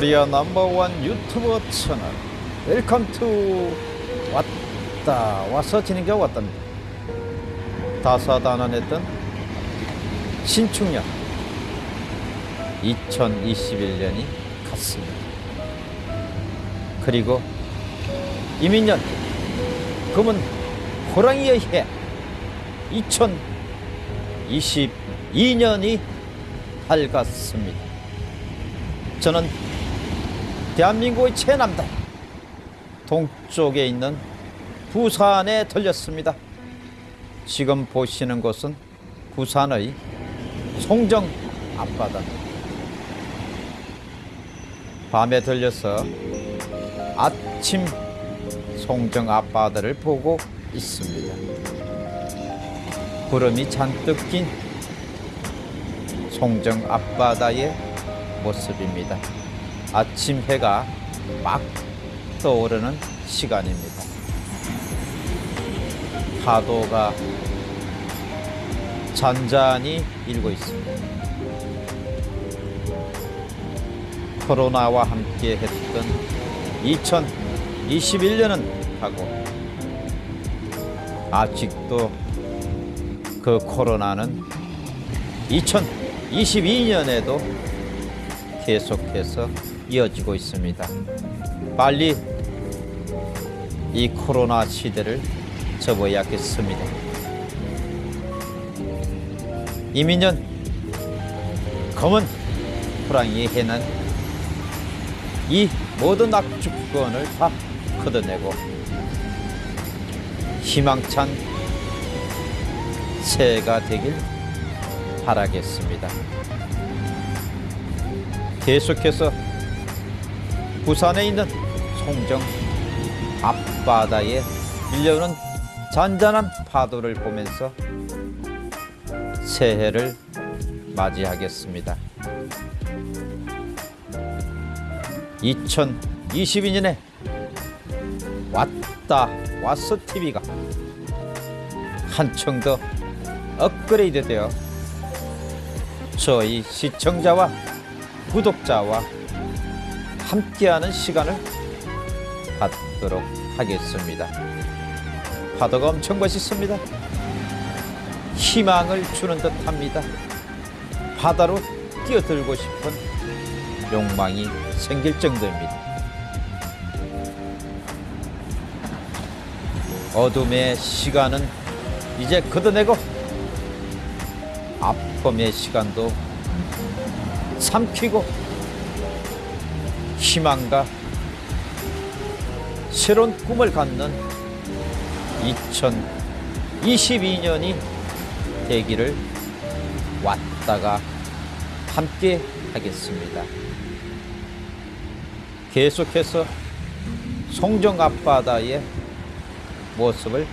코리아 넘버원 유튜버 채널. Welcome to 왔다. 와서 진행자 왔답니다. 다사다난했던 신축년 2021년이 갔습니다. 그리고 임인년 검은 호랑이의 해. 2022년이 밝았습니다. 저는 대한민국의 최남단 동쪽에 있는 부산에 들렸습니다. 지금 보시는 곳은 부산의 송정 앞바다. 밤에 들려서 아침 송정 앞바다를 보고 있습니다. 구름이 잔뜩 낀 송정 앞바다의 모습입니다. 아침 해가 막 떠오르는 시간입니다. 파도가 잔잔히 일고 있습니다. 코로나와 함께 했던 2021년은 가고 아직도 그 코로나는 2022년에도 계속해서 이어지고 있습니다. 빨리 이 코로나 시대를 접어야겠습니다. 이민년 검은 호랑이 해는 이 모든 악주권을 다 걷어내고 희망찬 새해가 되길 바라겠습니다. 계속해서 부산에 있는 송정 앞바다에 밀려오는 잔잔한 파도를 보면서 새해를 맞이하겠습니다. 2022년에 왔다 왔어 TV가 한층 더 업그레이드 되어 저희 시청자와 구독자와 함께하는 시간을 갖도록 하겠습니다. 파도가 엄청 멋있습니다. 희망을 주는 듯합니다. 바다로 뛰어들고 싶은 욕망이 생길 정도입니다. 어둠의 시간은 이제 걷어내고 아픔의 시간도 삼키고 희망과 새로운 꿈을 갖는 2022년이 되기를 왔다가 함께 하겠습니다. 계속해서 송정 앞바다의 모습을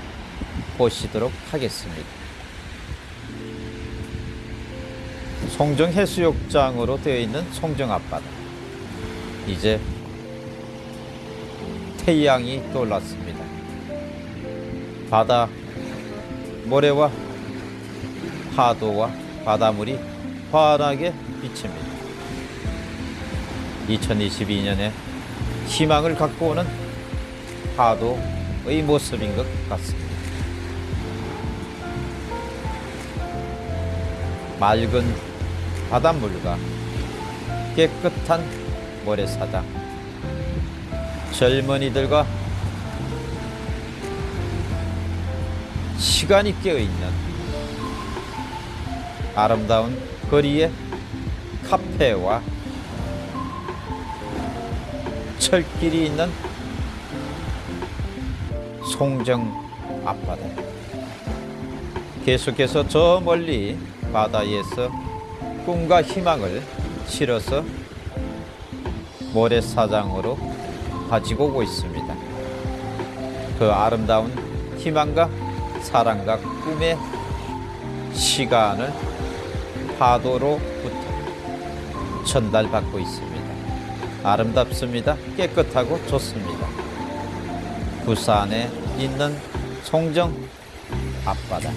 보시도록 하겠습니다. 송정 해수욕장으로 되어 있는 송정 앞바다. 이제 태양이 떠올랐습니다. 바다 모래와 파도와 바닷물이 환하게 비칩니다. 2022년에 희망을 갖고 오는 파도의 모습인 것 같습니다. 맑은 바닷물과 깨끗한 모래사장 젊은이들과 시간이 깨어있는 아름다운 거리의 카페와 철길이 있는 송정 앞바다. 계속해서 저 멀리 바다에서 꿈과 희망을 실어서 모래사장으로 가지고 오고 있습니다. 그 아름다운 희망과 사랑과 꿈의 시간을 파도로부터 전달받고 있습니다. 아름답습니다. 깨끗하고 좋습니다. 부산에 있는 송정 앞바다.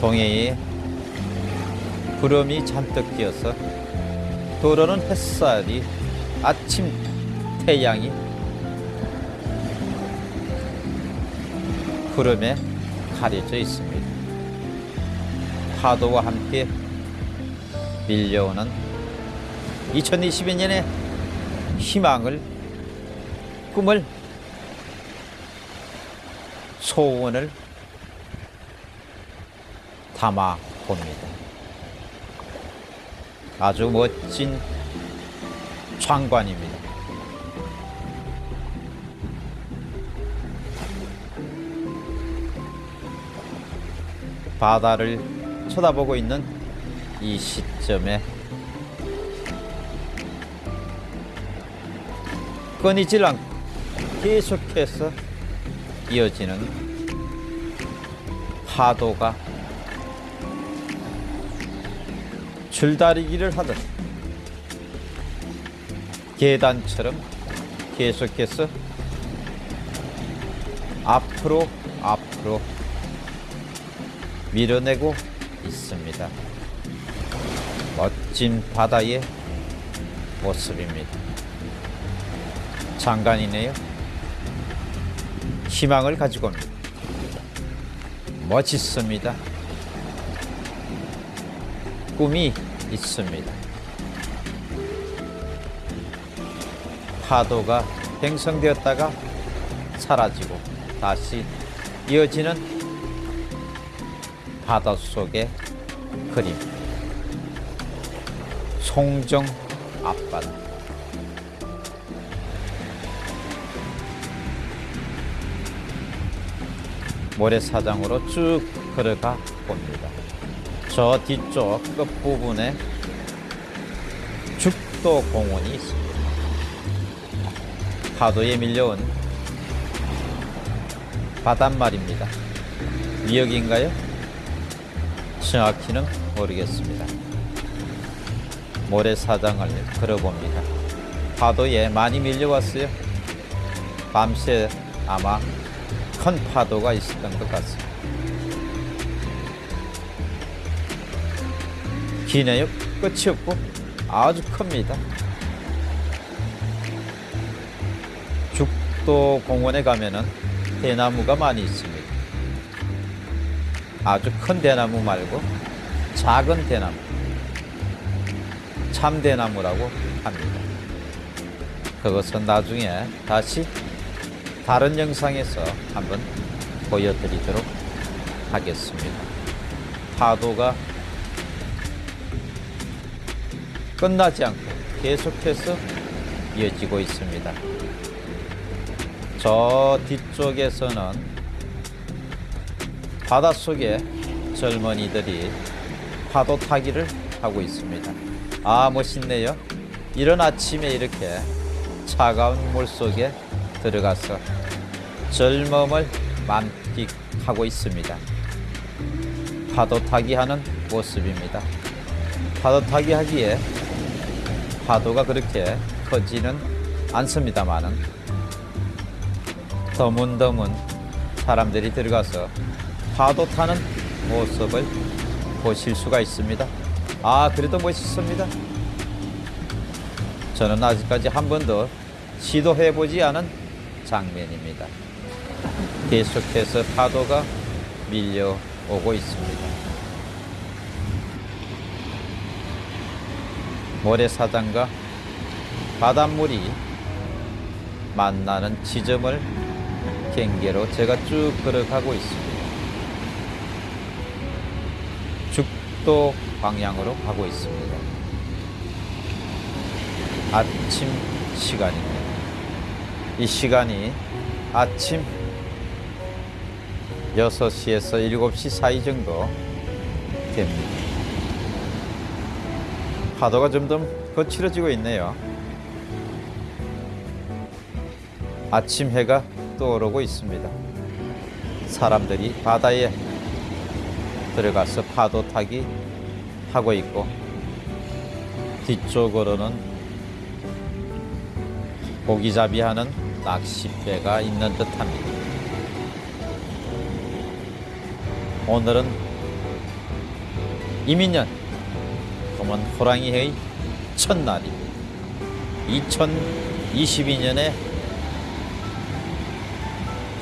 동해의 구름이 잔뜩 끼어서 도로는 햇살이 아침 태양이 구름에 가려져 있습니다. 파도와 함께 밀려오는 2022년의 희망을 꿈을 소원을 담아 봅니다. 아주 멋진 장관입니다. 바다를 쳐다보고 있는 이 시점에 끊이질 않고 계속해서 이어지는 파도가 줄다리기를 하듯 계단처럼 계속해서 앞으로 앞으로 밀어내고 있습니다. 멋진 바다의 모습입니다. 장관이네요. 희망을 가지고 옵니다. 멋있습니다. 꿈이 있습니다. 파도가 형성되었다가 사라지고 다시 이어지는 바닷속의 그림. 송정 앞바다. 모래사장으로 쭉 걸어가 봅니다. 저 뒤쪽 끝부분에 죽도 공원이 있습니다. 파도에 밀려온 바닷말입니다. 미역인가요? 정확히는 모르겠습니다. 모래사장을 걸어봅니다. 파도에 많이 밀려왔어요. 밤새 아마 큰 파도가 있었던 것 같습니다. 기네요. 끝이 없고 아주 큽니다. 죽도 공원에 가면은 대나무가 많이 있습니다. 아주 큰 대나무 말고 작은 대나무, 참대나무라고 합니다. 그것은 나중에 다시 다른 영상에서 한번 보여드리도록 하겠습니다. 파도가 끝나지 않고 계속해서 이어지고 있습니다. 저 뒤쪽에서는 바닷속에 젊은이들이 파도 타기를 하고 있습니다. 아, 멋있네요. 이런 아침에 이렇게 차가운 물 속에 들어가서 젊음을 만끽하고 있습니다. 파도 타기 하는 모습입니다. 파도 타기 하기에 파도가 그렇게 커지는 않습니다만은 드문드문 사람들이 들어가서 파도 타는 모습을 보실 수가 있습니다. 아, 그래도 멋있습니다. 저는 아직까지 한 번도 시도해 보지 않은 장면입니다. 계속해서 파도가 밀려오고 있습니다. 모래사장과 바닷물이 만나는 지점을 경계로 제가 쭉 걸어가고 있습니다. 죽도 방향으로 가고 있습니다. 아침 시간입니다. 이 시간이 아침 6시에서 7시 사이 정도 됩니다. 파도가 점점 거칠어지고 있네요. 아침 해가 떠오르고 있습니다. 사람들이 바다에 들어가서 파도 타기 하고 있고 뒤쪽으로는 고기잡이 하는 낚싯배가 있는 듯합니다. 오늘은 이민년 검은 호랑이의 첫날입니다. 2022년에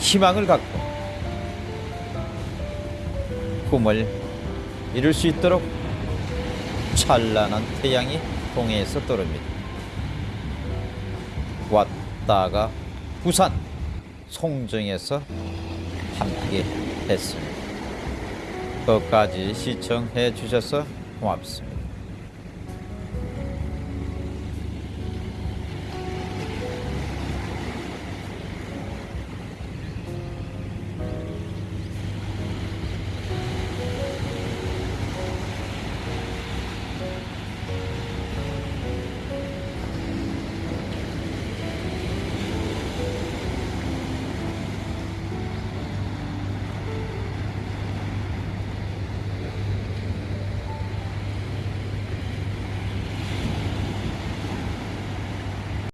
희망을 갖고 꿈을 이룰 수 있도록 찬란한 태양이 동해에서 떠오릅니다. 왔다가 부산 송정에서 함께 했습니다. 끝까지 시청해 주셔서 고맙습니다.